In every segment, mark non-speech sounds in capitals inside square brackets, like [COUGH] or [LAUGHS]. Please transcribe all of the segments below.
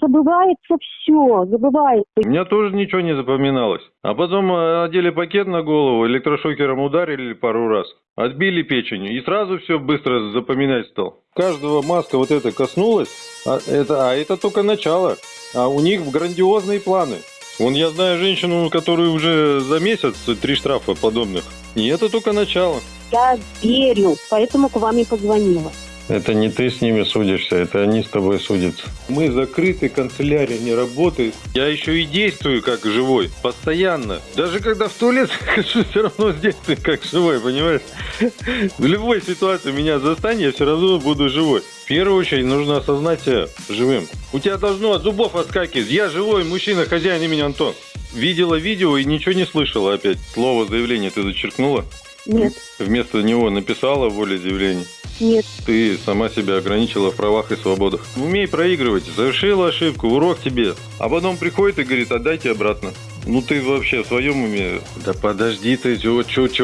забывается все, забывается. У меня тоже ничего не запоминалось. А потом э, одели пакет на голову, электрошокером ударили пару раз, отбили печень, и сразу все быстро запоминать стал. Каждого маска вот это коснулась, а это, а это только начало. А у них грандиозные планы. Вон я знаю женщину, которую уже за месяц три штрафа подобных. И это только начало. Я верю, поэтому к вам и позвонила. Это не ты с ними судишься, это они с тобой судятся. Мы закрыты, канцелярия не работает. Я еще и действую как живой, постоянно. Даже когда в туалет [LAUGHS] хожу, все равно действую как живой, понимаешь? В любой ситуации меня застань, я все равно буду живой. В первую очередь нужно осознать себя живым. У тебя должно от зубов отскакивать. Я живой мужчина, хозяин имени Антон. Видела видео и ничего не слышала опять. Слово заявление ты зачеркнула? Нет. Вместо него написала волеизъявление? Нет. Ты сама себя ограничила в правах и свободах. Умей проигрывать. Совершила ошибку, урок тебе. А потом приходит и говорит, отдайте обратно. Ну ты вообще в своем уме? Да подожди ты, что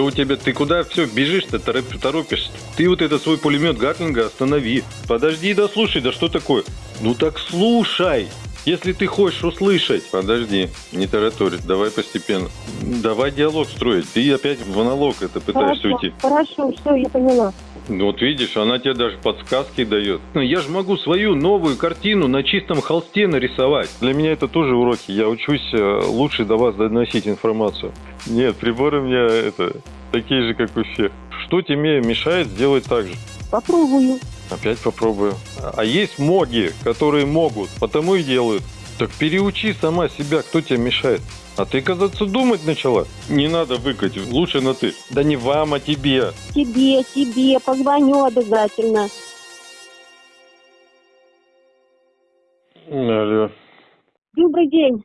у тебя, ты куда все бежишь-то, торопишься? Ты вот этот свой пулемет Гатлинга останови. Подожди, да слушай, да что такое? Ну так слушай. Если ты хочешь услышать, подожди, не тараторить, давай постепенно. Давай диалог строить. Ты опять в монолог это пытаешься Хорошо, уйти. хорошо, все, я поняла. Ну вот видишь, она тебе даже подсказки дает. Ну, я же могу свою новую картину на чистом холсте нарисовать. Для меня это тоже уроки. Я учусь э, лучше до вас доносить информацию. Нет, приборы у меня это такие же, как у всех. Что тебе мешает сделать так же? Попробую. Опять попробую. А есть моги, которые могут, потому и делают. Так переучи сама себя, кто тебе мешает. А ты, казаться, думать начала. Не надо выкать, лучше на ты. Да не вам, а тебе. Тебе, тебе, позвоню обязательно. Алло. Добрый день.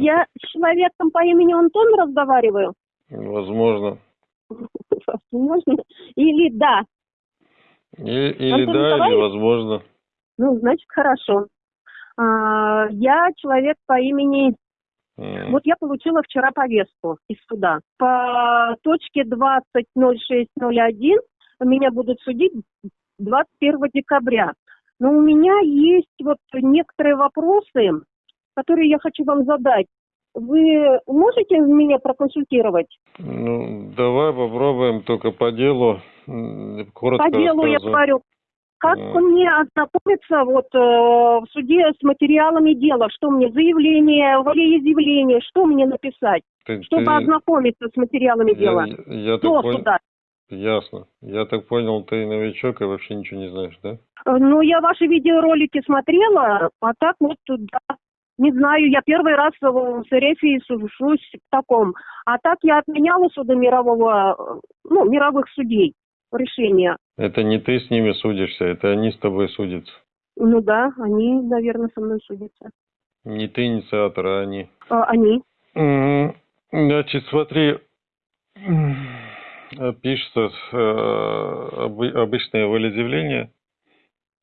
Я с человеком по имени Антон разговариваю? Возможно. Возможно. Или да? И- или Антон да, или Николаевич? возможно. Ну, значит, хорошо. А, я человек по имени... М. Вот я получила вчера повестку из суда. По точке 20.06.01 меня будут судить 21 декабря. Но у меня есть вот некоторые вопросы, которые я хочу вам задать. Вы можете меня проконсультировать? Ну, давай попробуем только по делу. Коротко По делу я говорю. Как мне ознакомиться вот э, в суде с материалами дела? Что мне заявление, волеизъявление, что мне написать, Ты- чтобы ты- ознакомиться с материалами дела я, я до понял, суда? ясно. Я так понял, ты новичок и вообще ничего не знаешь, да? Э, Ну, я ваши видеоролики смотрела, а так вот, да, не знаю, я первый раз в Сарефе сужусь в таком. А так я отменяла суды мирового, э, ну, мировых судей решения. Это не ты с ними судишься, это они с тобой судятся. Ну да, они, наверное, со мной судятся. Не ты инициатор, а они. А, они. Значит, смотри, м, пишется э, обы- обычное волеизъявление.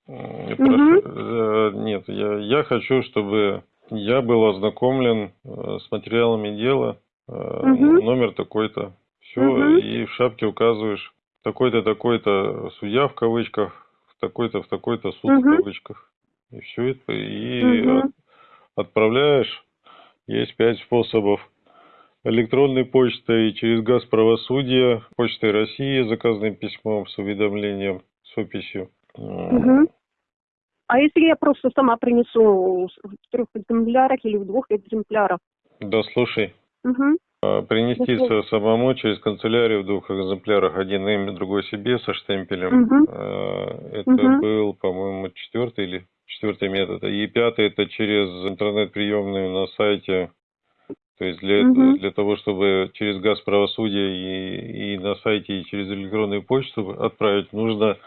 Прошу- э, Нет, я, я хочу, чтобы я был ознакомлен э, с материалами дела, э, Мгм. номер такой-то, все, Мгм. и в шапке указываешь такой-то, такой-то судья в кавычках, в такой-то, в такой-то суд в Мгм. кавычках. И все это, и Мгм. от- отправляешь. Есть пять способов. Электронной почтой через газ правосудия, почтой России, заказным письмом с уведомлением, с описью. Мгм. А если я просто сама принесу в трех экземплярах или в двух экземплярах? Да, слушай, Мгм. А, принести Дословно. со- самому через канцелярию в двух экземплярах, один им, другой себе со штемпелем. А, Это Мгм. был, по-моему, четвертый или четвертый метод. И пятый это через интернет-приемную на сайте. То есть для, Мгм. для того, чтобы через газ правосудия и, и на сайте, и через электронную почту отправить, нужно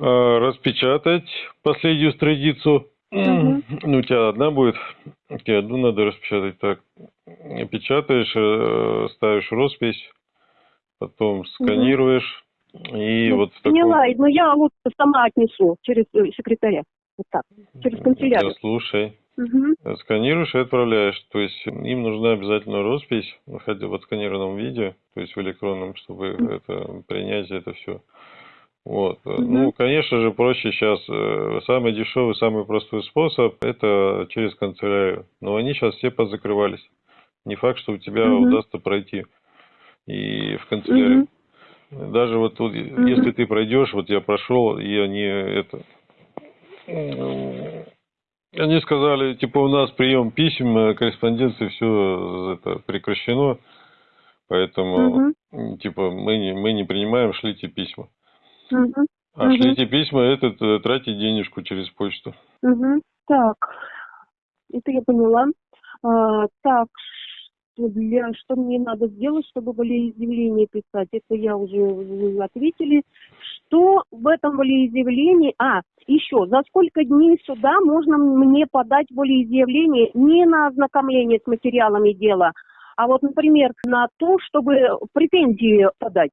э, распечатать последнюю страницу. Мгм. Ну, у тебя одна будет, тебе одну надо распечатать так. Печатаешь, э, ставишь роспись, потом сканируешь. И Ну, вот в таком... Поняла, но я лучше сама отнесу через э, секретаря. Вот так, через канцелярию. Да, слушай, Мгм. сканируешь и отправляешь. То есть им нужна обязательно роспись, хотя в отсканированном виде, то есть в электронном, чтобы это принять это все. Вот. Угу. Ну, конечно же, проще сейчас. Э, самый дешевый, самый простой способ – это через канцелярию. Но они сейчас все позакрывались. Не факт, что у тебя угу. удастся пройти и в канцелярию. Угу. Даже вот тут, угу. если ты пройдешь, вот я прошел, и они это... Они сказали, типа, у нас прием писем, корреспонденции, все это прекращено, поэтому, угу. типа, мы не, мы не принимаем, шлите письма. Угу. А угу. шлите письма, этот, э, тратить денежку через почту. Угу. Так, это я поняла. А, так, для, что мне надо сделать, чтобы волеизъявление писать, это я уже ответили. Что в этом волеизъявлении... А, еще, за сколько дней суда можно мне подать волеизъявление не на ознакомление с материалами дела, а вот, например, на то, чтобы претензии подать,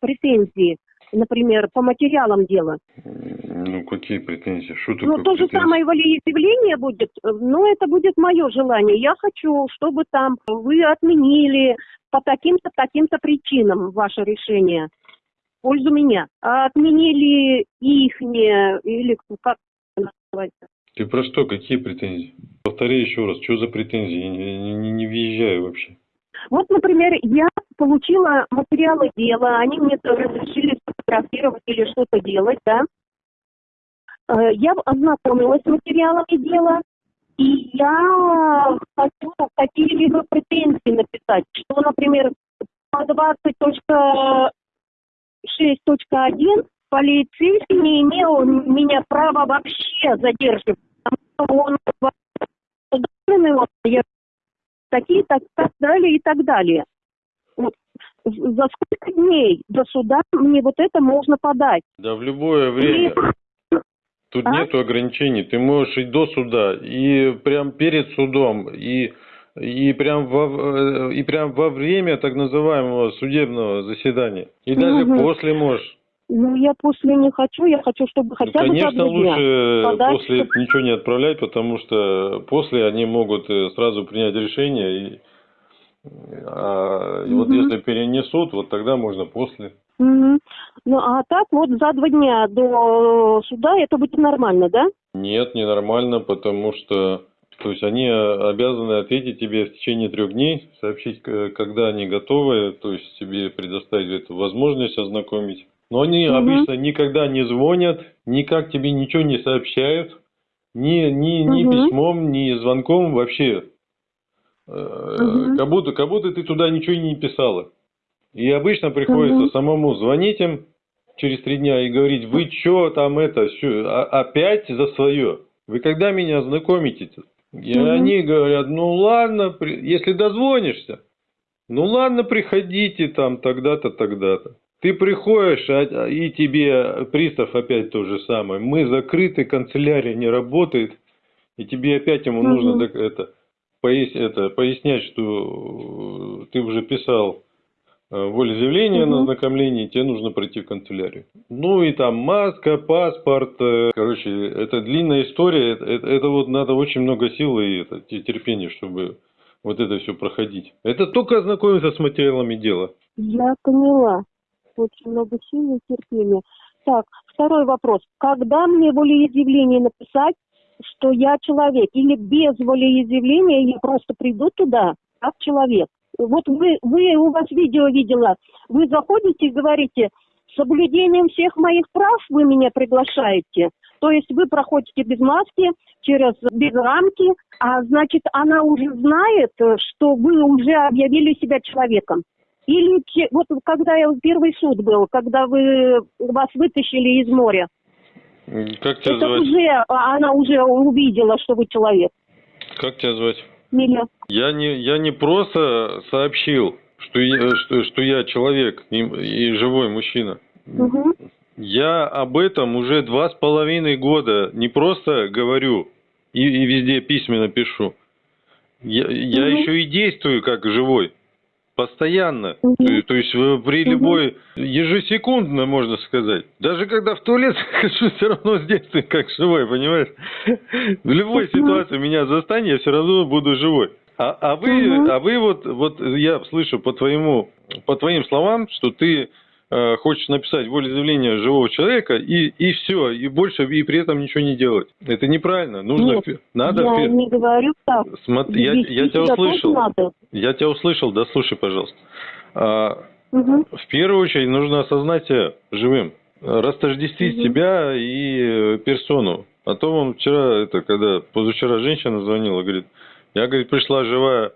претензии например, по материалам дела. Ну, какие претензии? Что такое Ну, то же самое волеизъявление будет, но это будет мое желание. Я хочу, чтобы там вы отменили по таким-то, таким-то причинам ваше решение в пользу меня. А отменили ихнее, или как называется? Ты про что? Какие претензии? Повтори еще раз, что за претензии? Я не, не, не въезжаю вообще. Вот, например, я получила материалы дела, они мне разрешили сфотографировать или что-то делать, да. Э, я ознакомилась с материалами дела, и я хочу какие-либо претензии написать, что, например, по 20.6.1 полицейский не имел меня права вообще задерживать, потому что он такие, так, так далее и так далее. Вот. За сколько дней до суда мне вот это можно подать? Да в любое время. И... Тут а? нету ограничений. Ты можешь и до суда, и прям перед судом, и и прям во, и прям во время так называемого судебного заседания. И даже угу. после можешь. Ну, я после не хочу, я хочу, чтобы хотя ну, конечно, бы Конечно, лучше подать, после чтобы... ничего не отправлять, потому что после они могут э, сразу принять решение. И, а, и угу. вот если перенесут, вот тогда можно после. Угу. Ну, а так вот за два дня до суда это будет нормально, да? Нет, не нормально, потому что то есть они обязаны ответить тебе в течение трех дней, сообщить, когда они готовы, то есть тебе предоставить эту возможность ознакомить. Но они угу. обычно никогда не звонят, никак тебе ничего не сообщают, ни, ни, ни угу. письмом, ни звонком вообще. Угу. Как, будто, как будто ты туда ничего не писала. И обычно приходится угу. самому звонить им через три дня и говорить, вы что там это, что, опять за свое? Вы когда меня знакомите? И угу. они говорят, ну ладно, если дозвонишься, ну ладно, приходите там тогда-то, тогда-то. Ты приходишь, а, и тебе пристав опять то же самое. Мы закрыты, канцелярия не работает, и тебе опять ему угу. нужно так, это, пояс, это, пояснять, что э, ты уже писал э, волеизъявление угу. на ознакомление, тебе нужно пройти в канцелярию. Ну и там маска, паспорт, э, короче, это длинная история, это, это, это вот надо очень много сил и это, терпения, чтобы вот это все проходить. Это только ознакомиться с материалами дела. Я поняла очень много сил и терпения. Так, второй вопрос. Когда мне волеизъявление написать, что я человек? Или без волеизъявления я просто приду туда как человек? Вот вы, вы, у вас видео видела, вы заходите и говорите, соблюдением всех моих прав вы меня приглашаете. То есть вы проходите без маски, через без рамки, а значит она уже знает, что вы уже объявили себя человеком. Или вот когда я первый суд был, когда вы вас вытащили из моря. Как тебя это звать? уже а, она уже увидела, что вы человек. Как тебя звать? Миля. Я не я не просто сообщил, что я, что, что я человек и, и живой мужчина. Угу. Я об этом уже два с половиной года не просто говорю и, и везде письменно пишу. Я, угу. я еще и действую как живой. Постоянно. Угу. То, есть при любой, ежесекундно, можно сказать. Даже когда в туалет [LAUGHS] хожу, все равно с детства как живой, понимаешь? В любой угу. ситуации меня застань, я все равно буду живой. А, а вы, угу. а вы вот, вот я слышу по твоему, по твоим словам, что ты хочешь написать волеизъявление живого человека и, и все, и больше, и при этом ничего не делать. Это неправильно. Нужно, Нет, надо, я не говорю так. смотри, я, я тебя услышал, надо. я тебя услышал, да слушай, пожалуйста. А, Мгм. в первую очередь нужно осознать себя живым, растождествить Мгм. себя и э, персону. А то он вчера, это когда позавчера женщина звонила, говорит, я, говорит, пришла живая э,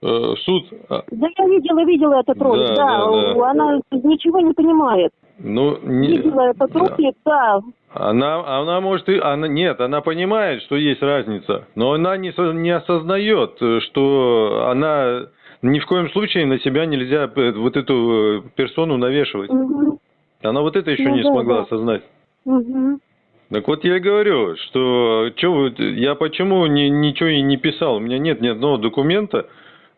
суд, а, Да я видела, видела этот ролик, Да, да, да, она ничего не понимает. ну, не, Видела этот ролик, да. Она, она может и, она, нет, она понимает, что есть разница, но она не, не осознает, э, что она ни в коем случае на себя нельзя э, вот эту э, персону навешивать. Мгм. Она вот это еще Ну не да, смогла да. осознать. Мгм. Так вот я и говорю, что чё я почему ни- ничего и не писал, у меня нет ни одного документа, э,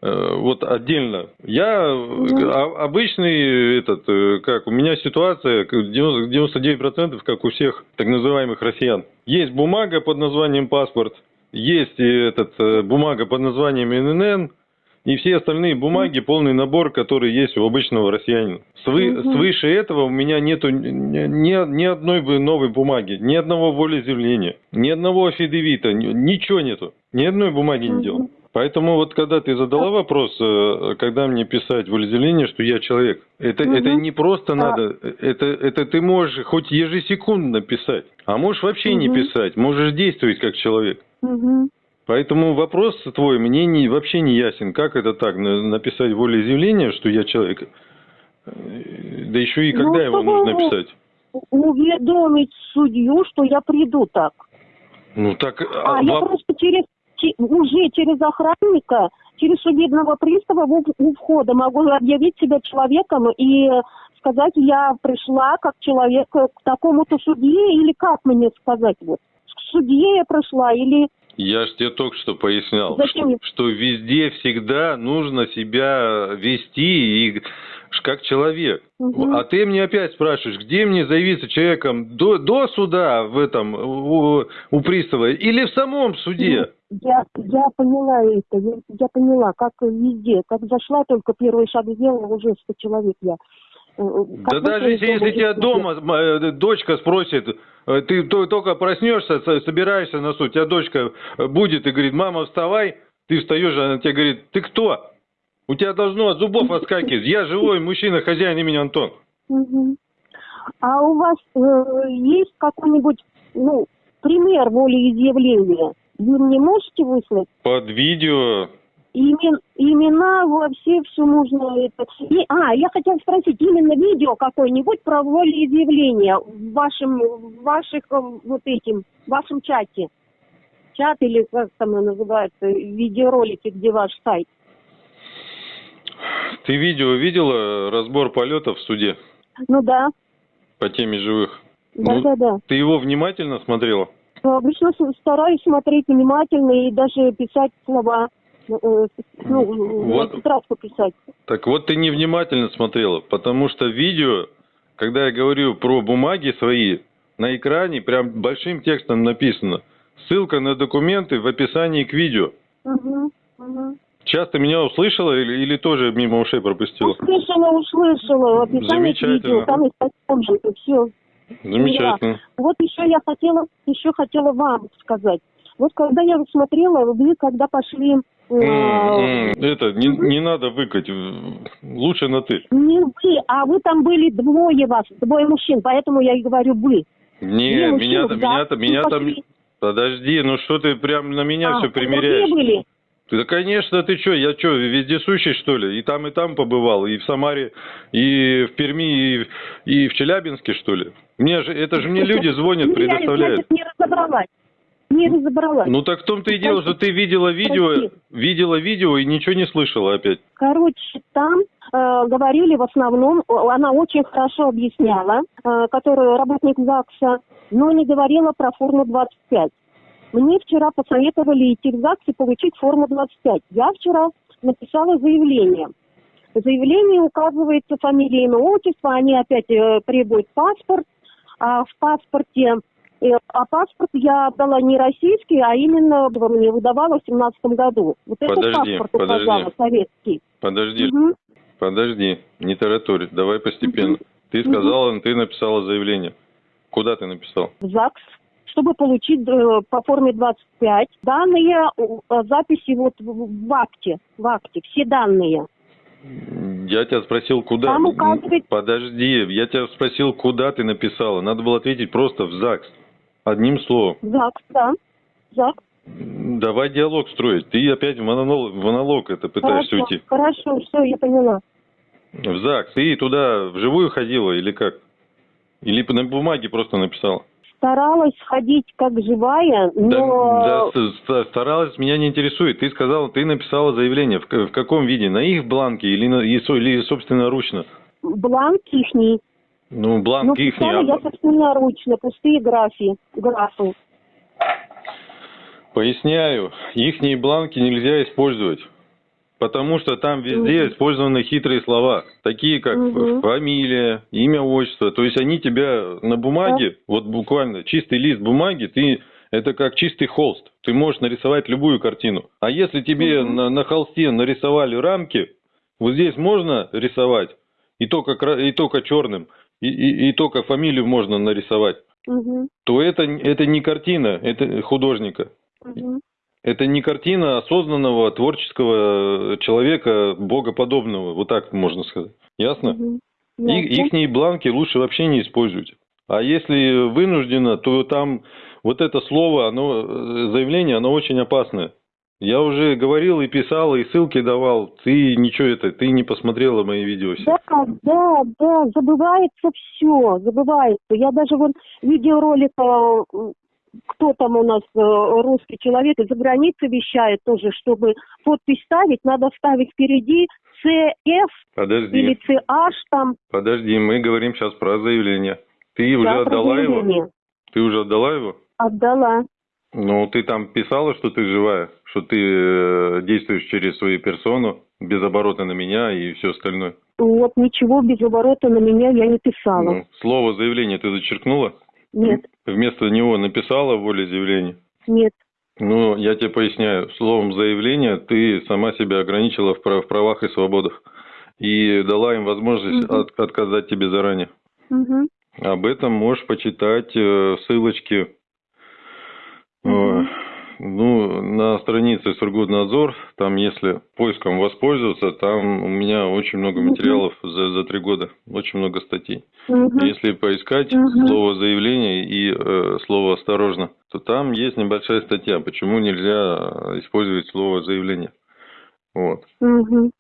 вот отдельно. Я э, а- обычный этот, э, как у меня ситуация, как 90 99% как у всех так называемых россиян. Есть бумага под названием паспорт, есть этот э, бумага под названием ННН, и все остальные бумаги, полный набор, который есть у обычного россиянина. Свы- Мгм. Свыше этого у меня нету ни, ни- одной новой бумаги, ни одного волеизъявления, ни одного афидевита, ни- ничего нету. Ни одной бумаги не Мгм. делал. Поэтому вот когда ты задала вопрос, э, когда мне писать волеизъявление, что я человек, это, Мгм. это не просто А. надо, это, это ты можешь хоть ежесекундно писать, а можешь вообще не Мгм. писать, можешь действовать как человек. Мгм. Поэтому вопрос твой мне не, вообще не ясен. Как это так, на- написать волеизъявление, что я человек? Да еще и Ну, когда его чтобы нужно его- писать? Уведомить судью, что я приду так. Ну так... А, а, я во- просто через че- уже через охранника, через судебного пристава у, входа могу объявить себя человеком и сказать, я пришла как человек к такому-то судье, или как мне сказать вот? К судье я пришла, или Я же тебе только что пояснял, Зачем? что, что везде всегда нужно себя вести и как человек. Мгм. А ты мне опять спрашиваешь, где мне заявиться человеком до, до суда в этом у, у пристава или в самом суде? Я, я поняла это, я, я поняла, как везде. Как зашла, только первый шаг сделала, уже 100 человек я. э, Да как даже вышла если, если тебя уже 100 человек. дома э, дочка спросит, э, ты то- только проснешься, со- собираешься на суд, тебя дочка э, будет и говорит, мама, вставай, ты встаешь, она тебе говорит, ты кто? У тебя должно от зубов отскакивать. Я живой мужчина, хозяин имени Антон. А у вас э, есть какой-нибудь, ну, пример волеизъявления? Вы мне можете выслать? Под видео, Имен, имена во все, можно это. И, а, я хотела спросить, именно видео какое-нибудь про волеизъявление в вашем, в ваших э, вот этим, в вашем чате. Чат или как там называется, видеоролики, где ваш сайт. Ты видео видела, разбор полетов в суде Ну да, по теме живых? да, Ну, да, да. Ты его внимательно смотрела? Обычно с- стараюсь смотреть внимательно и даже писать слова. э, э, Ну, Вот. на тетрадку писать. Так вот ты невнимательно смотрела, потому что видео, когда я говорю про бумаги свои, на экране прям большим текстом написано. Ссылка на документы в описании к видео. Мгм, мгм. Часто меня услышала или, или тоже мимо ушей пропустила? Услышала, услышала. Описание Замечательно. видео, там документы, все. Замечательно. Вот еще я хотела, еще хотела вам сказать. Вот когда я смотрела, вы когда пошли... э, М, м, Это, не, не надо выкать. Лучше на ты. не вы, а вы там были двое вас, двое мужчин, поэтому я и говорю вы. Не, Две меня, мужчины, меня, да, там, вы меня там... Подожди, ну что ты прям на меня А, все примеряешь? были? Ты, Да, конечно, ты что, я что, вездесущий, что ли? И там, и там побывал, и в Самаре, и в Перми, и, в- и в Челябинске, что ли? Мне же, это же мне люди звонят, Ну, я, предоставляют. значит, не разобралась. Не разобралась. Ну так в том-то и дело, что ты видела видео, видела видео и ничего не слышала опять. Короче, там э, говорили в основном, она очень хорошо объясняла, э, которая работник ЗАГСа, но не говорила про форму 25. Мне вчера посоветовали идти в ЗАГС и получить форму 25. Я вчера написала заявление. В заявлении указывается фамилия, имя, отчество, они опять э, требуют паспорт, а в паспорте э, а паспорт я отдала не российский, а именно мне выдавала в семнадцатом году. Вот Подожди, этот паспорт подожди. указала, советский. Подожди, Мгм. подожди, не тараторь, давай постепенно. Ты сказала, ты написала заявление. Куда ты написал? в ЗАГС, чтобы получить э, по форме 25 данные э, записи вот в, в акте, в акте, все данные. Я тебя спросил, куда. Там указывает- Подожди, я тебя спросил, куда ты написала. Надо было ответить просто в ЗАГС. Одним словом. ЗАГС, да. ЗАГС. Давай диалог строить. Ты опять в монолог, в монолог это пытаешься Хорошо, уйти. хорошо, все, я поняла. В ЗАГС. Ты туда вживую ходила или как? Или на бумаге просто написала? Старалась ходить как живая, Да, но да, с- старалась, меня не интересует. Ты сказала, ты написала заявление. В, в каком виде? На их бланке или, на, или собственноручно? бланк ихний. Ну, бланк Ну, ихний. писала я а- собственноручно, пустые графи, графы. Поясняю, ихние бланки нельзя использовать. Потому что там везде Мгм. использованы хитрые слова, такие как Мгм. фамилия, имя, отчество. То есть они тебя на бумаге, вот буквально чистый лист бумаги, ты это как чистый холст. Ты можешь нарисовать любую картину. А если тебе Мгм. на, на холсте нарисовали рамки, вот здесь можно рисовать и только, и только черным, и, и- и только фамилию можно нарисовать, Мгм, то это, это не картина, это художника. мгм. Это не картина осознанного творческого человека, богоподобного, вот так можно сказать. Ясно? Мгм. И, ихние бланки лучше вообще не используйте. А если вынуждено, то там вот это слово, оно, э, заявление, оно очень опасное. Я уже говорил и писал, и ссылки давал. Ты ничего это, ты не посмотрела мои видео все. Да, да, да, забывается все, забывается. Я даже вот видеоролик, э, кто там у нас э, русский человек из-за границы вещает тоже, чтобы подпись ставить, надо ставить впереди CF Подожди, или CH там. подожди, мы говорим сейчас про заявление. Ты уже Да, про отдала его? Ты уже отдала его? Отдала. Ну, ты там писала, что ты живая, что ты э, действуешь через свою персону, без оборота на меня и все остальное. Вот ничего без оборота на меня я не писала. Ну, слово заявление ты зачеркнула? Нет, Вместо него написала волеизъявление? нет. Ну, я тебе поясняю. Словом заявление ты сама себя ограничила в прав- в правах и свободах. И дала им возможность Мгм. от- отказать тебе заранее. Мгм. Об этом можешь почитать э, ссылочки Мгм. Ну, на странице Сургутнадзор. Там, если поиском воспользоваться, там у меня очень много материалов за, за три года. Очень много статей. Мгм. Если поискать Мгм. слово заявление и э, слово осторожно, то там есть небольшая статья, почему нельзя использовать слово заявление. Вот. Мгм.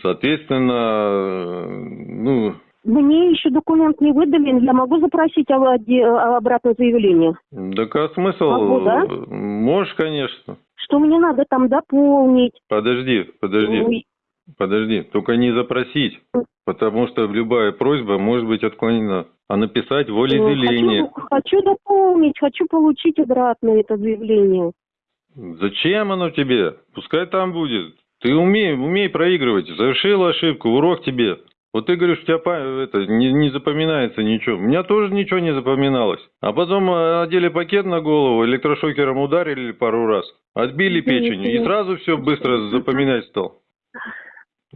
Соответственно, э, ну, Мне еще документ не выдали, я могу запросить обратное заявление? так а смысл? Могу, да? Можешь, конечно. Что мне надо там дополнить? Подожди, подожди, Ой, подожди. Только не запросить, потому что любая просьба может быть отклонена. А написать волеизъявление. Хочу, хочу дополнить, хочу получить обратно это заявление. Зачем оно тебе? Пускай там будет. Ты умей, умей проигрывать. Совершила ошибку, урок тебе. Вот ты говоришь, у тебя это, не, не запоминается ничего. У меня тоже ничего не запоминалось. А потом э, одели пакет на голову, электрошокером ударили пару раз, отбили печень, и сразу все быстро запоминать стал.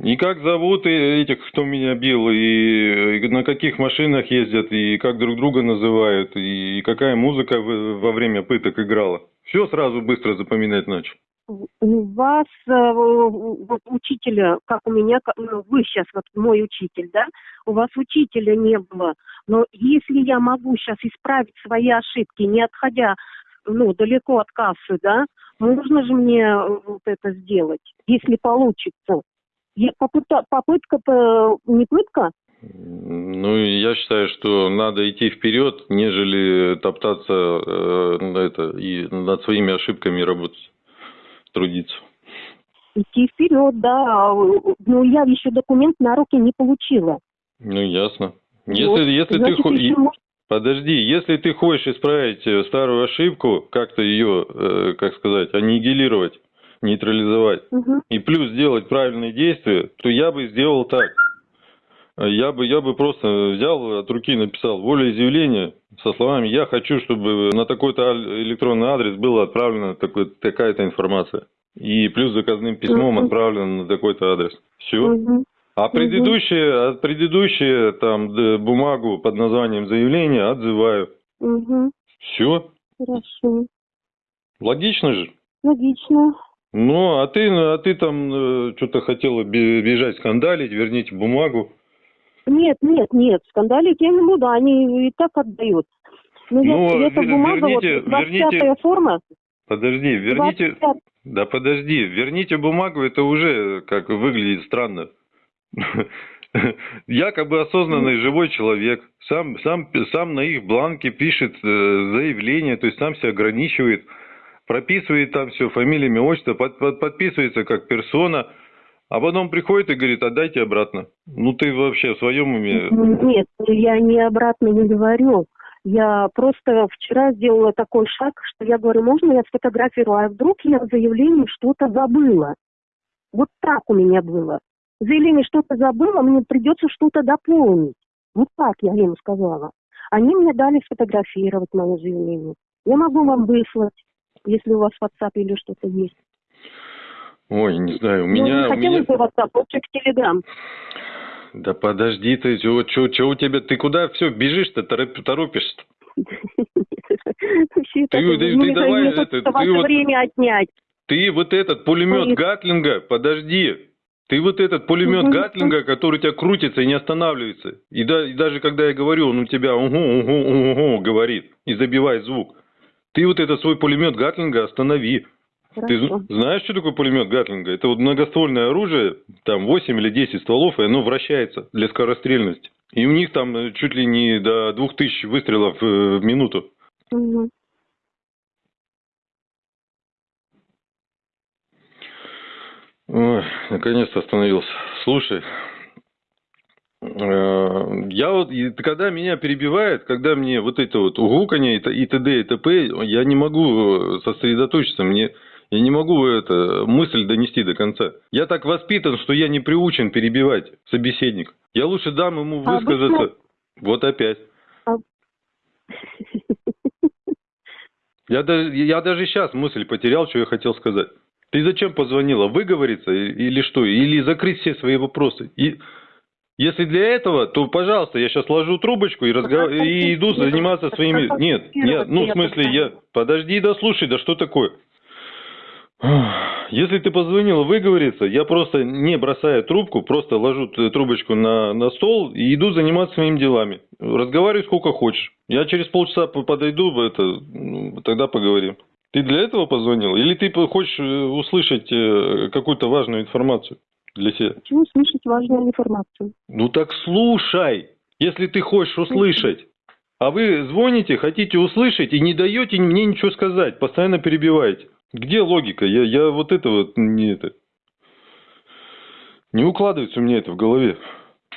И как зовут этих, кто меня бил, и, и на каких машинах ездят, и как друг друга называют, и какая музыка во время пыток играла. Все сразу быстро запоминать начал. У вас э, вот учителя, как у меня, ну, вы сейчас вот мой учитель, да? У вас учителя не было. Но если я могу сейчас исправить свои ошибки, не отходя ну, далеко от кассы, да, можно же мне э, вот это сделать, если получится. Я попыта- попытка-то не пытка? Ну, я считаю, что надо идти вперед, нежели топтаться э, это, и над своими ошибками работать, трудиться. Идти вперед, да. Но я еще документ на руки не получила. Ну, ясно. Если, Вот. если ты Значит, хо- еще Подожди, если ты хочешь исправить э, старую ошибку, как-то ее, э, как сказать, аннигилировать, нейтрализовать, Мгм. и плюс сделать правильные действия, то я бы сделал так. Э, Я бы, я бы просто взял от руки написал волеизъявление со словами «Я хочу, чтобы на такой-то электронный адрес была отправлена такой, такая-то информация». И плюс заказным письмом отправлено на такой-то адрес. Все. Мгм. А предыдущие, а предыдущие там д- бумагу под названием заявление отзываю. Угу. Все. Хорошо. Логично же. Логично. Ну, а ты, а ты там что-то хотела бе- бежать, скандалить, верните бумагу. Нет, нет, нет, скандалить я не буду, они и так отдают. Но Ну, я, эта бумага, верните- вот, 25 верните- форма, Подожди, верните... 25 Да подожди, верните бумагу, это уже как выглядит странно. [LAUGHS] Якобы осознанный живой человек, сам, сам, сам на их бланке пишет э, заявление, то есть сам себя ограничивает, прописывает там все, фамилия, имя, отчество, под- под- подписывается как персона, а потом приходит и говорит, отдайте обратно. Ну ты вообще в своем уме? Нет, я не обратно не говорю. Я просто вчера сделала такой шаг, что я говорю, можно я сфотографирую, а вдруг я в заявлении что-то забыла. Вот так у меня было. В заявлении что-то забыла, мне придется что-то дополнить. Вот так я им сказала. Они мне дали сфотографировать мое заявление. Я могу вам выслать, если у вас WhatsApp или что-то есть. Ой, не знаю, у Ну, меня... не у меня... хотелось бы WhatsApp, лучше к Telegram. Да подожди ты, чего, чего, чего у тебя, ты куда все бежишь-то, тороп- торопишься Вообще, Ты- ты- ну, ты не давай это, ты вот- время отнять. Ты вот этот пулемет. Гатлинга, подожди, ты вот этот пулемет. Гатлинга, который у тебя крутится и не останавливается. И, да, и даже когда я говорю, он у тебя угу, угу, угу, говорит и забивает звук. Ты вот этот свой пулемет Гатлинга останови. Ты Хорошо. з- знаешь, что такое пулемет Гатлинга? Это вот многоствольное оружие, там 8 или 10 стволов, и оно вращается для скорострельности. И у них там э, чуть ли не до 2000 выстрелов э, в минуту. Мгм. Ой, наконец-то остановился. Слушай, э, я вот, когда меня перебивает, когда мне вот это вот угуканье и т.д. и т.п., я не могу сосредоточиться, мне, я не могу это, мысль донести до конца. Я так воспитан, что я не приучен перебивать собеседника. Я лучше дам ему А высказаться. обычно- Вот опять. А- [LAUGHS] Я даже, я даже сейчас мысль потерял, что я хотел сказать. Ты зачем позвонила? Выговориться или что? Или закрыть все свои вопросы? И если для этого, то, пожалуйста, я сейчас ложу трубочку и, разгов... и иду заниматься своими... Нет, нет, ну, в смысле, я... Подожди, да слушай, да что такое? Если ты позвонила выговориться, я просто не бросая трубку, просто ложу трубочку на, на стол и иду заниматься своими делами. Разговаривай сколько хочешь. Я через полчаса по- подойду, это, ну, тогда поговорим. Ты для этого позвонил? Или ты хочешь э, услышать э, какую-то важную информацию для себя? Почему слышать важную информацию? Ну так слушай, если ты хочешь услышать. А вы звоните, хотите услышать и не даете мне ничего сказать, постоянно перебиваете. Где логика? Я, я вот это вот не это. Не укладывается у меня это в голове.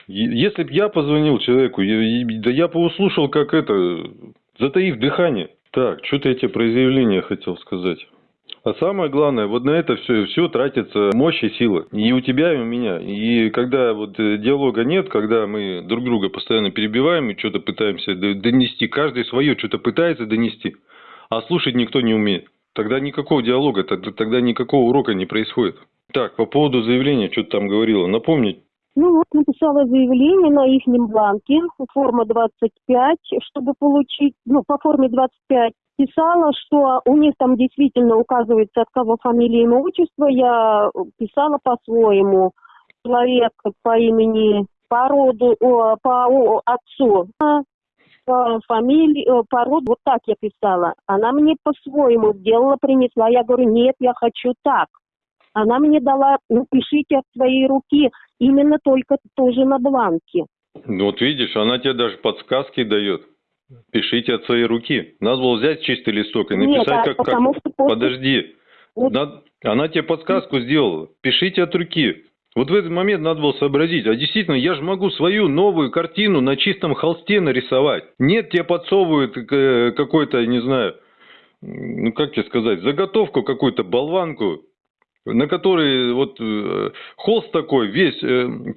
Если бы я позвонил человеку, да я бы услышал, как это, затаив дыхание. Так, что-то я тебе про заявление хотел сказать. А самое главное, вот на это все, все тратится мощь и сила. И у тебя, и у меня. И когда вот э, диалога нет, когда мы друг друга постоянно перебиваем и что-то пытаемся донести, каждый свое что-то пытается донести, а слушать никто не умеет. Тогда никакого диалога, тогда, тогда никакого урока не происходит. Так, по поводу заявления, что ты там говорила, напомнить? Ну вот, написала заявление на их бланке, форма 25, чтобы получить, ну, по форме 25. Писала, что у них там действительно указывается, от кого фамилия, имя, отчество. Я писала по-своему. Человек по имени, по роду, о, по о, отцу, по фамилии, о, по роду, вот так я писала. Она мне по-своему сделала, принесла. Я говорю, нет, я хочу так. Она мне дала, ну, пишите от своей руки, именно только тоже на бланке. Ну вот видишь, она тебе даже подсказки дает. Пишите от своей руки. Надо было взять чистый листок и Нет, написать, а как, как... что Подожди. Вот. Над- Она тебе подсказку сделала. Пишите от руки. Вот в этот момент надо было сообразить. А действительно, я же могу свою новую картину на чистом холсте нарисовать. Нет, тебе подсовывают э, какой-то, не знаю, ну как тебе сказать, заготовку какую-то, болванку, на которой вот э, холст такой весь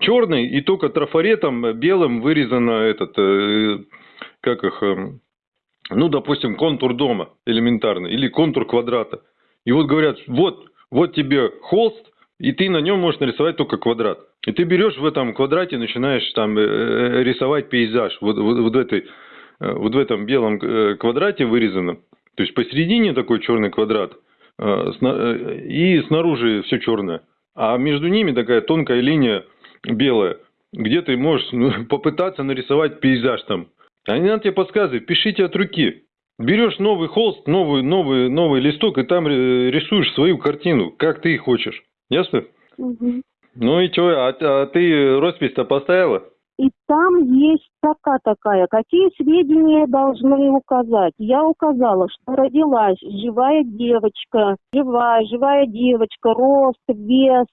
черный и только трафаретом э, белым вырезано этот, э, как их, э, ну, допустим, контур дома элементарный или контур квадрата. И вот говорят, вот, вот тебе холст, и ты на нем можешь нарисовать только квадрат. И ты берешь в этом квадрате, начинаешь там э, э, рисовать пейзаж. Вот, вот, вот, в этой, э, вот в этом белом квадрате вырезанном. То есть посередине такой черный квадрат. И снаружи все черное. А между ними такая тонкая линия белая, где ты можешь ну, [LAUGHS] попытаться нарисовать пейзаж там. А не надо тебе подсказывать, пишите от руки. Берешь новый холст, новый, новый, новый листок, и там рисуешь свою картину, как ты хочешь. Ясно? Угу. Ну и что, а, а ты роспись-то поставила? И там есть строка такая, какие сведения должны указать. Я указала, что родилась живая девочка, живая, живая девочка, рост, вес,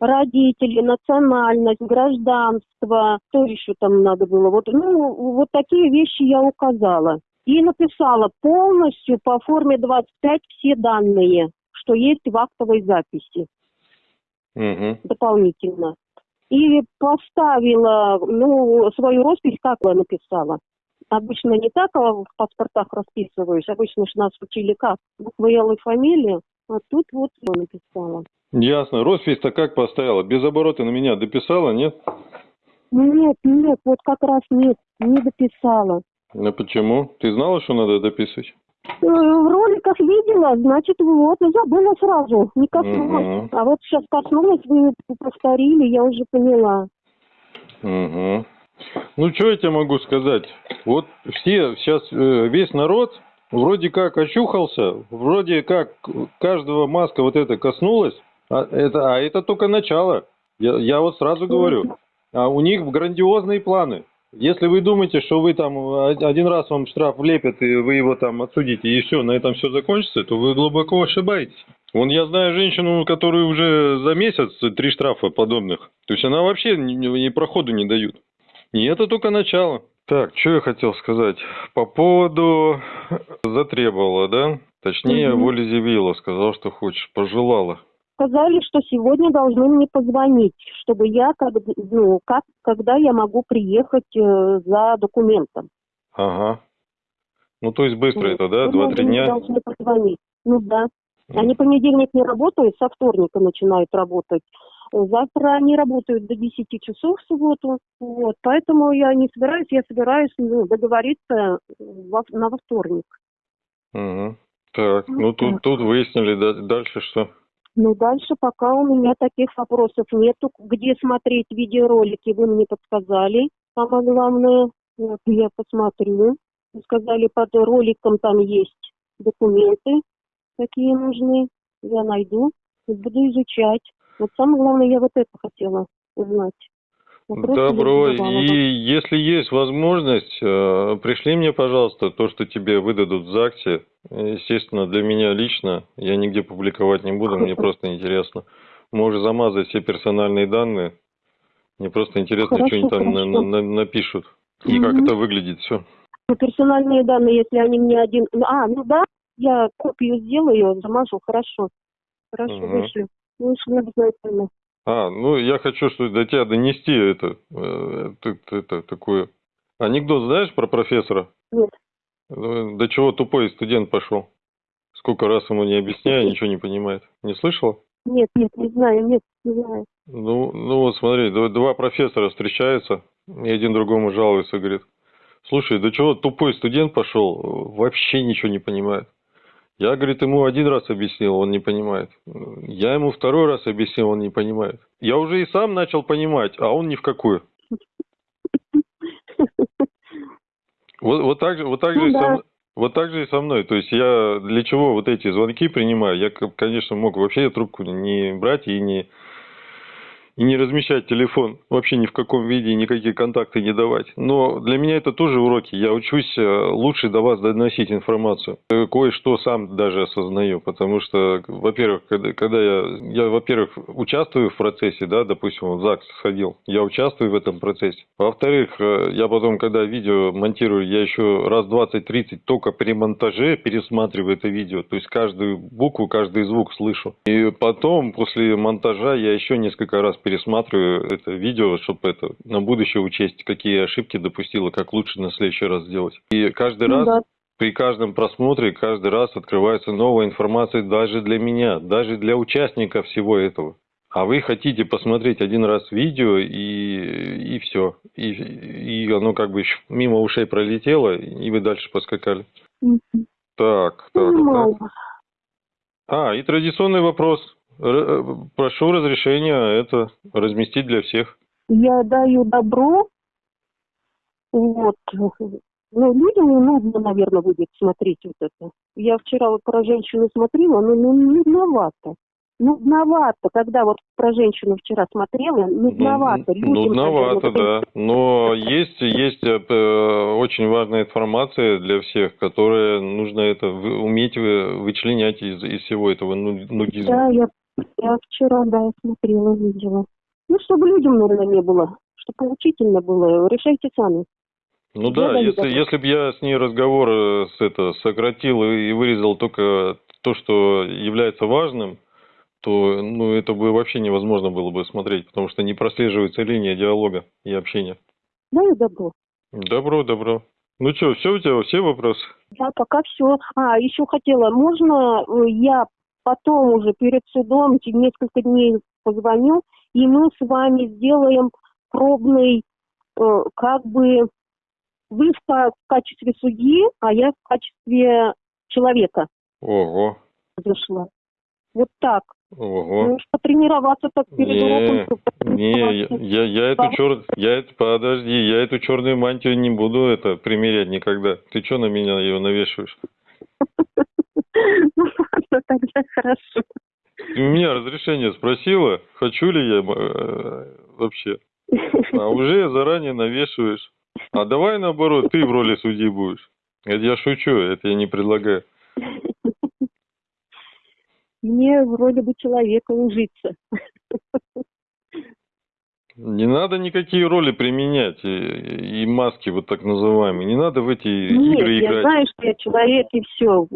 родители, национальность, гражданство, что еще там надо было. Вот, ну, вот такие вещи я указала. И написала полностью по форме 25 все данные, что есть в актовой записи угу. дополнительно. И поставила, ну, свою роспись, как я написала. Обычно не так а в паспортах расписываюсь, обычно же нас учили как, буквы Л и фамилия, а тут вот я написала. Ясно. Роспись-то как поставила? Без оборота на меня дописала, нет? Нет, нет, вот как раз нет, не дописала. А почему? Ты знала, что надо дописывать? Э, в роликах видела, значит, вот, забыла сразу, не коснулась. Угу. А вот сейчас коснулась, вы повторили, я уже поняла. Угу. Ну, что я тебе могу сказать? Вот все, сейчас э, весь народ вроде как очухался, вроде как каждого маска вот это коснулась, а это, а это только начало. Я, я вот сразу говорю, а у них грандиозные планы. Если вы думаете, что вы там один раз вам штраф влепят, и вы его там отсудите, и все, на этом все закончится, то вы глубоко ошибаетесь. Вон я знаю женщину, которую уже за месяц три штрафа подобных. То есть она вообще ни, проходу не дают. И это только начало. Так, что я хотел сказать? По поводу затребовала, да? Точнее, угу. волезевила, сказал, что хочешь, пожелала сказали, что сегодня должны мне позвонить, чтобы я, как, ну, как, когда я могу приехать э, за документом. Ага. Ну, то есть быстро ну, это, да? Два-три дня? должны позвонить. Ну, да. Они понедельник не работают, со вторника начинают работать. Завтра они работают до 10 часов в субботу. Вот, поэтому я не собираюсь, я собираюсь ну, договориться во, на во вторник. Угу. Так, ну тут, тут выяснили, да, дальше что? Ну, дальше пока у меня таких вопросов нету. Где смотреть видеоролики, вы мне подсказали. Самое главное, вот я посмотрю. Вы сказали, под роликом там есть документы, какие нужны. Я найду буду изучать. Вот самое главное, я вот это хотела узнать. Добро. И если есть возможность, э, пришли мне, пожалуйста, то, что тебе выдадут в ЗАГСе. Естественно, для меня лично, я нигде публиковать не буду, мне [LAUGHS] просто интересно. Можешь замазать все персональные данные. Мне просто интересно, что они там на, на, напишут. И как это выглядит все. Ну, персональные данные, если они мне один... А, ну да, я копию сделаю, замажу, хорошо. Хорошо, угу. вышлю. Вышлю обязательно. А, ну я хочу что до тебя донести это, это, это такое. Анекдот знаешь про профессора? Нет. Ну, до чего тупой студент пошел? Сколько раз ему не объясняю, ничего не понимает. Не слышала? Нет, нет, не знаю, нет, не знаю. Ну, ну вот смотри, два профессора встречаются, и один другому жалуется, говорит, слушай, до чего тупой студент пошел, вообще ничего не понимает. Я, говорит, ему один раз объяснил, он не понимает. Я ему второй раз объяснил, он не понимает. Я уже и сам начал понимать, а он ни в какую. Вот, вот так же, вот так ну, же да. со, вот так же и со мной. То есть я для чего вот эти звонки принимаю? Я, конечно, мог вообще трубку не брать и не и не размещать телефон вообще ни в каком виде, никакие контакты не давать. Но для меня это тоже уроки. Я учусь э, лучше до вас доносить информацию. Э, кое-что сам даже осознаю, потому что, во-первых, когда, когда я, я, во-первых, участвую в процессе, да, допустим, в ЗАГС сходил, я участвую в этом процессе. Во-вторых, э, я потом, когда видео монтирую, я еще раз 20-30 только при монтаже пересматриваю это видео, то есть каждую букву, каждый звук слышу. И потом, после монтажа, я еще несколько раз пересматриваю это видео, чтобы это на будущее учесть, какие ошибки допустила, как лучше на следующий раз сделать. И каждый ну, раз да. при каждом просмотре каждый раз открывается новая информация даже для меня, даже для участника всего этого. А вы хотите посмотреть один раз видео и, и все. И, и оно как бы мимо ушей пролетело, и вы дальше поскакали. Так, так, так. А, и традиционный вопрос. Э, прошу разрешения это разместить для всех. Я даю добро. Вот. Ну, людям не нужно, наверное, будет смотреть вот это. Я вчера вот про женщину смотрела, но ну, нудновато. Нудновато, когда вот про женщину вчера смотрела, нудновато. Ну, Людям, Нудновато, наверное, да. Но есть, есть э, п- очень важная информация для всех, которая нужно это уметь вы- вычленять из, из всего этого ну- нудизма. Да, я, я вчера, да, я смотрела, видела. Ну, чтобы людям, наверное, не было, чтобы поучительно было. Решайте сами. Ну Я да, если, если бы я с ней разговор э, с это, сократил и вырезал только то, что является важным, то ну, это бы вообще невозможно было бы смотреть, потому что не прослеживается линия диалога и общения. Даю добро. Добро, добро. Ну что, все у тебя, все вопросы? Да, пока все. А, еще хотела, можно э, я потом уже перед судом через несколько дней позвоню, и мы с вами сделаем пробный, э, как бы, вы в, в качестве судьи, а я в качестве человека Ого, зашла. Вот так. ого. Ну, потренироваться так перед Не, уроком. не, я, я, я эту чер... я это, подожди, я эту черную мантию не буду это примерять никогда. Ты что на меня ее навешиваешь? [LAUGHS] Ну, ладно, тогда хорошо. Ты у меня разрешение спросила, хочу ли я э, вообще. А уже заранее навешиваешь. А давай наоборот, ты в роли судьи будешь. Это я шучу, это я не предлагаю. Мне вроде бы человека ужиться. Не надо никакие роли применять и, и маски вот так называемые. Не надо в эти Нет, игры я играть. знаю, что я человек и все.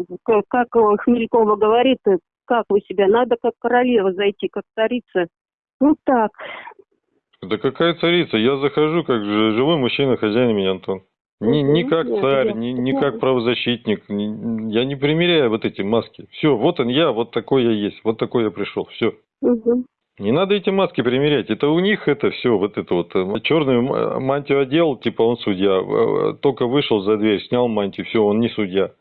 Как э, Хмелькова говорит, э, как вы себя, надо как королева зайти, как царица. Ну так, Да какая царица? Я захожу как живой мужчина, хозяин меня, Антон. Не, не как Нет, царь, я не, не как правозащитник. Не- Я не примеряю вот эти маски. Все, вот он я, вот такой я есть, вот такой я пришел. Все. мгм. Не надо эти маски примерять. Это у них это все, вот это вот. Черную м- мантию одел, типа он судья. Э, Только вышел за дверь, снял мантию, все, он не судья.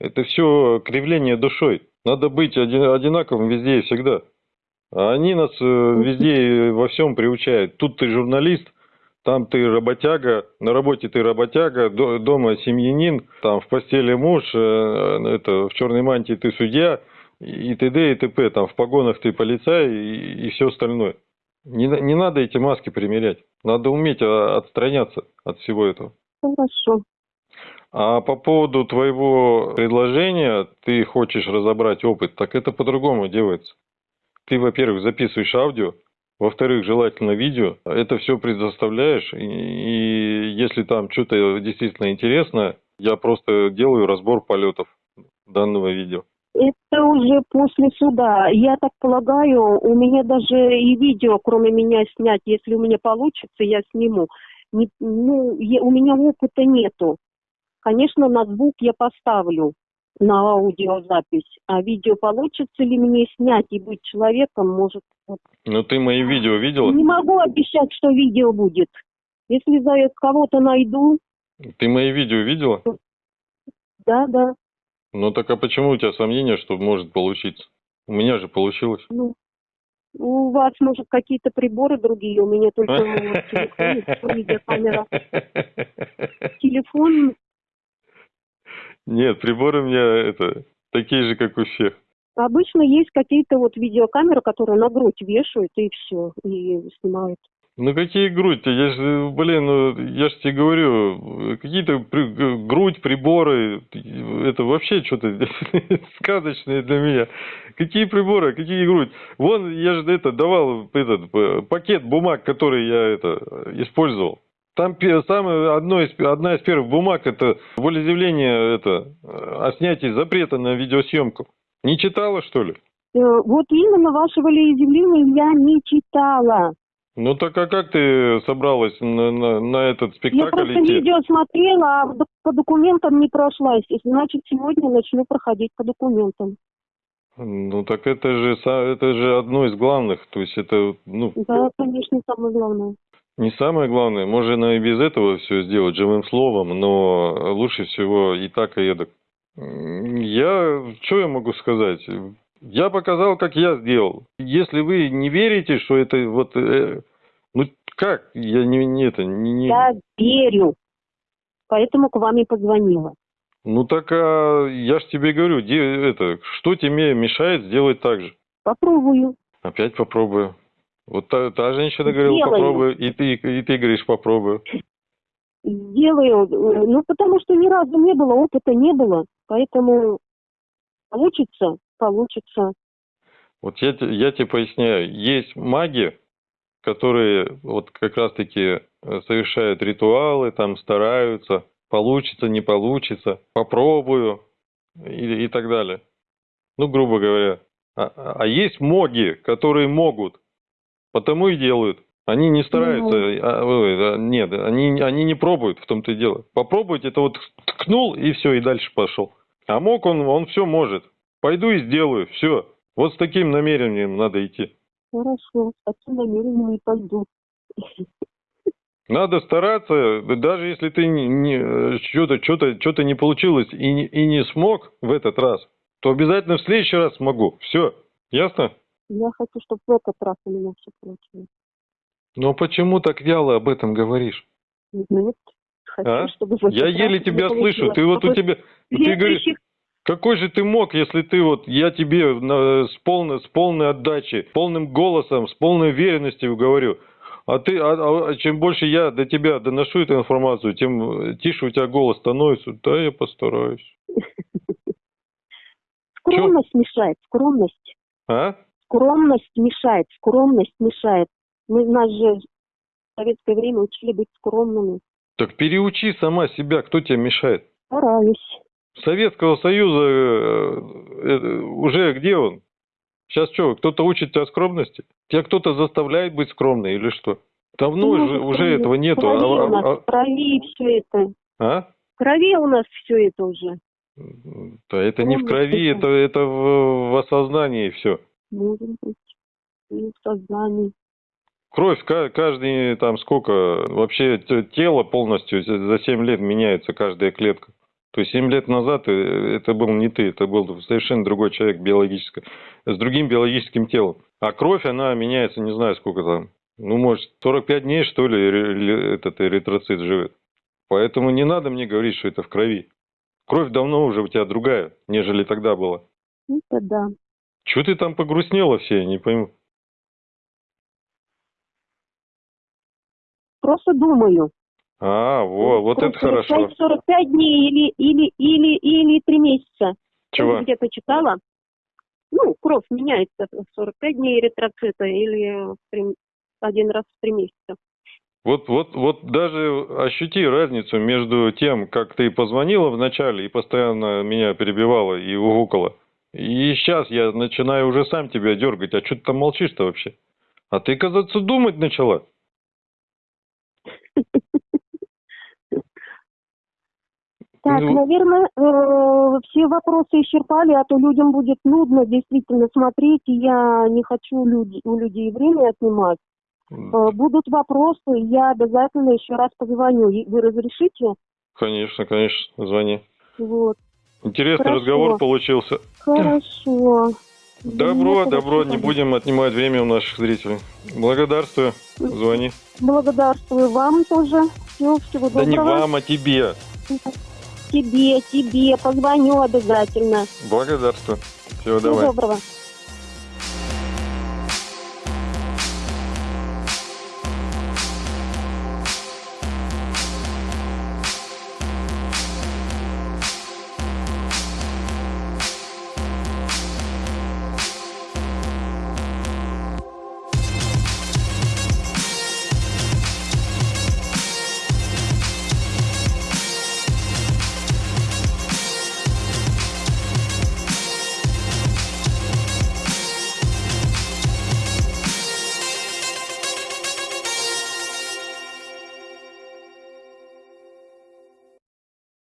Это все кривление душой. Надо быть один- одинаковым везде и всегда. А они нас э, везде и во всем приучают. Тут ты журналист, там ты работяга, на работе ты работяга, до- дома семьянин, там в постели муж, э, это в черной мантии ты судья, и т.д. и т.п. Там в погонах ты полицай и, все остальное. Не, не надо эти маски примерять. Надо уметь а, отстраняться от всего этого. хорошо. А по поводу твоего предложения, ты хочешь разобрать опыт, так это по-другому делается. Ты, во-первых, записываешь аудио, во-вторых, желательно видео. Это все предоставляешь, и, и если там что-то действительно интересное, я просто делаю разбор полетов данного видео. Это уже после суда. Я так полагаю, у меня даже и видео, кроме меня, снять, если у меня получится, я сниму. Не- ну, я- у меня опыта нету. Конечно, на звук я поставлю на аудиозапись, а видео получится ли мне снять и быть человеком, может, вот. Ну ты мои видео видела? Не могу обещать, что видео будет. Если за кого-то найду, Ты мои видео видела? да, да, Ну так а почему у тебя сомнения, что может получиться? У меня же получилось. ну, у вас, может, какие-то приборы другие, у меня только телефон. Телефон, Нет, приборы у меня это такие же, как у всех. обычно есть какие-то вот видеокамеры, которые на грудь вешают, и все, и снимают. Ну какие грудь? Я же, блин, ну я же тебе говорю, какие-то при- грудь, приборы, это вообще что-то [LAUGHS] сказочное для меня. Какие приборы, какие грудь? Вон, я же это давал этот пакет бумаг, который я это использовал. Там самое, одно из, одна из первых бумаг это волеизъявление это, о снятии запрета на видеосъемку. Не читала, что ли? Э, Вот именно ваше волеизъявление я не читала. Ну так а как ты собралась на, на, на этот Я спектакль просто идти? видео смотрела, а по документам не прошлась. Значит, сегодня начну проходить по документам. Ну так это же, это же одно из главных. То есть это, ну, Да, конечно, самое главное. не самое главное. Можно и без этого все сделать живым словом, но лучше всего и так, и эдак. Я, что я могу сказать? Я показал, как я сделал. Если вы не верите, что это вот, э, ну как, я не, не это, не, не- Я верю. Поэтому к вам и позвонила. ну так, а, я ж тебе говорю, де- это, что тебе мешает сделать так же? Попробую. Опять попробую. Вот та, та женщина говорила, Сделаю. попробую, и ты, и ты говоришь, попробую. Сделаю. Э, Ну, потому что ни разу не было, опыта не было. Поэтому получится, получится. Вот я, я тебе поясняю, есть маги, которые вот как раз-таки э, совершают ритуалы, там стараются, получится, не получится, попробую и, и так далее. Ну, грубо говоря. А, а есть моги, которые могут, потому и делают. Они не стараются, а, ой, а, нет, они, они не пробуют, в том-то и дело. Попробовать, это вот ткнул и все, и дальше пошел. А мог он, он все может. Пойду и сделаю, все. Вот с таким намерением надо идти. Хорошо, с таким намерением и пойду. Надо стараться, даже если ты не, не- что-то, что-то, что-то не получилось и не, и не смог в этот раз, то обязательно в следующий раз смогу. Все, ясно? Я хочу, чтобы в этот раз у меня все получилось. Но почему так вяло об этом говоришь? Нет. Хочу, А? чтобы в этот Я раз еле тебя слышу. Ты вот у тебя, ты говоришь, какой же ты мог, если ты вот, я тебе на- с, полной, с полной отдачей, полным голосом, с полной уверенностью говорю, а ты, а- а чем больше я до тебя доношу эту информацию, тем тише у тебя голос становится. Да, я постараюсь. [LAUGHS] Скромность мешает, скромность. А? Скромность мешает, скромность мешает. Мы нас же в советское время учили быть скромными. Так переучи сама себя, кто тебе мешает? Стараюсь. Советского Союза э, э, уже где он? Сейчас что, кто-то учит тебя скромности? Тебя кто-то заставляет быть скромной или что? Давно Ну, же, уже этого нету. В крови А- у нас, а- крови все это. а? В крови у нас все это уже. Да это не в крови, это, это в, в осознании все. Может быть. В сознании. Кровь ка- каждый там сколько, вообще тело полностью за 7 лет меняется каждая клетка. То есть 7 лет назад э, это был не ты, это был совершенно другой человек биологически, с другим биологическим телом. А кровь, она меняется, не знаю сколько там, ну может 45 дней что ли этот эритроцит живет. Поэтому не надо мне говорить, что это в крови. Кровь давно уже у тебя другая, нежели тогда была. Это да. Чего ты там погрустнела все, я не пойму. Просто думаю. А, во, вот это хорошо. 45 дней или, или, или, или 3 месяца. Чего? Я где-то читала. Ну, кровь меняется в 45 дней эритроцита или один раз в 3 месяца. Вот, вот, вот даже ощути разницу между тем, как ты позвонила вначале и постоянно меня перебивала и угукала. И сейчас я начинаю уже сам тебя дергать. А что ты там молчишь-то вообще? А ты, казаться, думать начала. Так, Ну, наверное, э, все вопросы исчерпали, а то людям будет нудно действительно смотреть, и я не хочу люди, у людей время отнимать. Э, будут вопросы, я обязательно еще раз позвоню. Вы разрешите? Конечно, конечно, звони. Вот. Интересный Хорошо. разговор получился. Хорошо. [CLEARS THROAT] Добро, Нет, добро, не будем отнимать время у наших зрителей. Благодарствую, звони. Благодарствую вам тоже. Всего, всего Да не доброго. вам, а тебе. Тебе, тебе. Позвоню обязательно. Благодарствую. Всего Всего доброго.